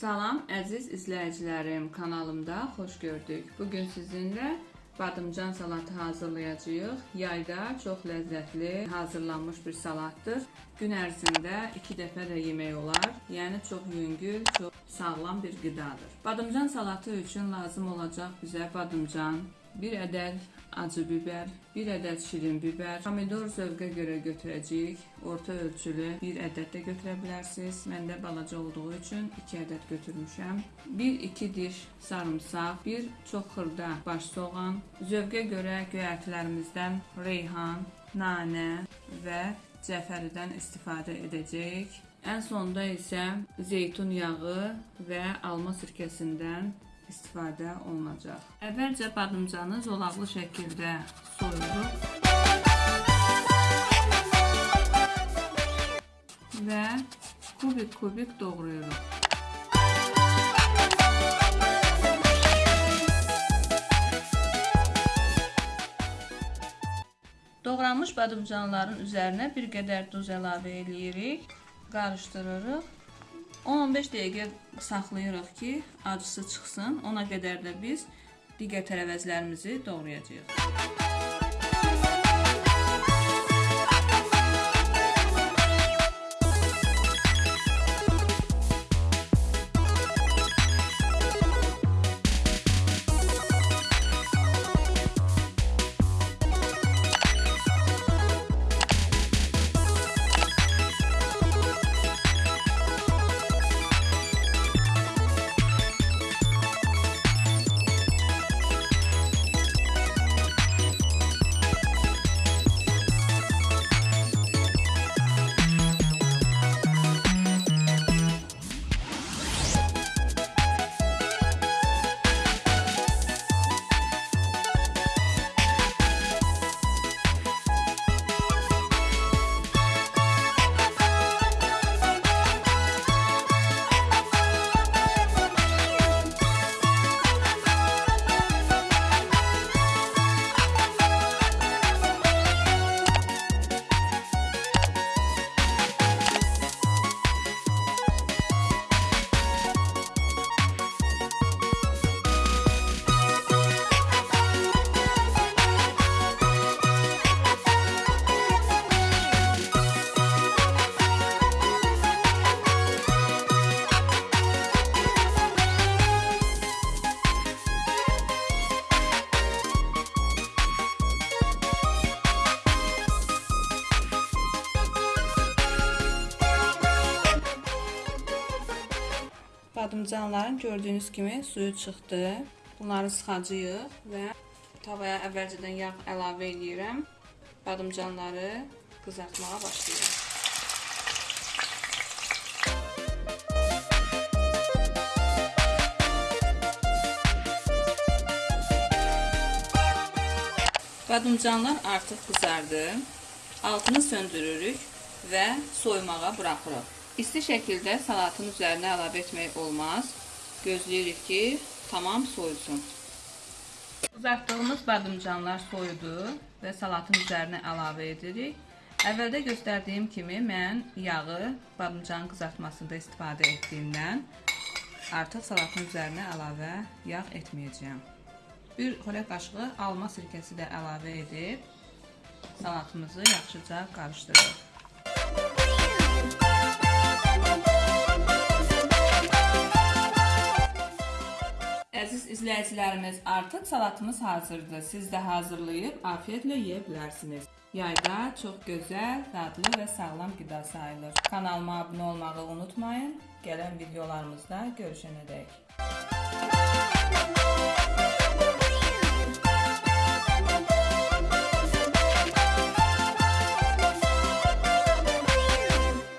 Salam əziz izləyicilərim, kanalımda xoş gördük. Bu gün sizinlə badımcan salatı hazırlayacağıq. Yayda çox ləzzətli hazırlanmış bir salatdır. Gün ərzində 2 dəfə də yemək olar. Yəni çox yüngül, çox sağlam bir qidadır. Badımcan salatı üçün lazım olacaq bizə badımcan, 1 ədəd acı biber, 1 ədəd şirin biber, pomidor zövqə görə götürəcəyik. Orta ölçülü 1 ədəd də götürə bilərsiniz. Məndə balaca olduğu üçün 2 ədəd götürmüşəm. 1-2 diş sarımsaq, 1 çox xırda baş soğan, zövqə görə göyərtilərimizdən reyhan, nanə və cəfəridən istifadə edəcəyik. Ən sonda isə zeytun yağı və alma sirkəsindən istifadə olunacaq. Əvvəlcə badımcanı zolaqlı şəkildə soyuruq və kubik-kubik doğrayırıq. Doğranmış badımcanların üzərinə bir qədər duz əlavə edirik, qarışdırırıq 10-15 dəqiqə saxlayırıq ki, acısı çıxsın. Ona qədər də biz digər tərəvəzlərimizi doğrayacağıq. Badımcanların gördüyünüz kimi suyu çıxdı. Bunları sıxacağıq və tavaya əvvəlcədən yağ əlavə edirəm. Badımcanları qızartmağa başlayırıq. Badımcanlar artıq qızardı. Altını söndürürük və soymağa buraxırıq. İsti şəkildə salatın üzərinə əlavə etmək olmaz. Gözləyirik ki, tamam soyusun. Qızartdığımız badımcanlar soyudu və salatın üzərinə əlavə edirik. Əvvəldə göstərdiyim kimi mən yağı badımcan qızartmasında istifadə etdiyimdən artıq salatın üzərinə əlavə yağ etməyəcəyəm. Bir xörək qaşığı alma sirkəsi də əlavə edib salatımızı yaxşıca qarışdırırıq. Əziz izləyicilərimiz, artıq salatımız hazırdır. Siz də hazırlayıb afiyetlə yeyə bilərsiniz. Yayda çox gözəl, dadlı və sağlam qida sayılır. Kanalıma abunə olmağı unutmayın. Gələn videolarımızda görüşənədək.